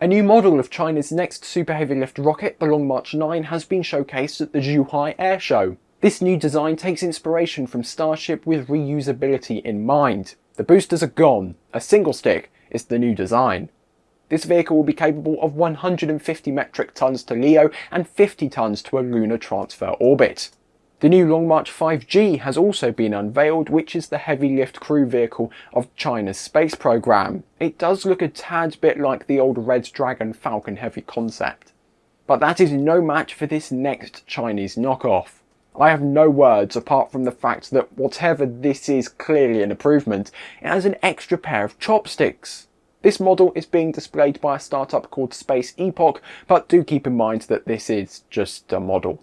A new model of China's next super heavy lift rocket, the Long March 9, has been showcased at the Zhuhai Air Show. This new design takes inspiration from Starship with reusability in mind. The boosters are gone, a single stick is the new design. This vehicle will be capable of 150 metric tons to LEO and 50 tons to a lunar transfer orbit. The new Long March 5G has also been unveiled, which is the heavy lift crew vehicle of China's space program. It does look a tad bit like the old Red Dragon Falcon Heavy concept. But that is no match for this next Chinese knockoff. I have no words apart from the fact that whatever this is clearly an improvement, it has an extra pair of chopsticks. This model is being displayed by a startup called Space Epoch, but do keep in mind that this is just a model.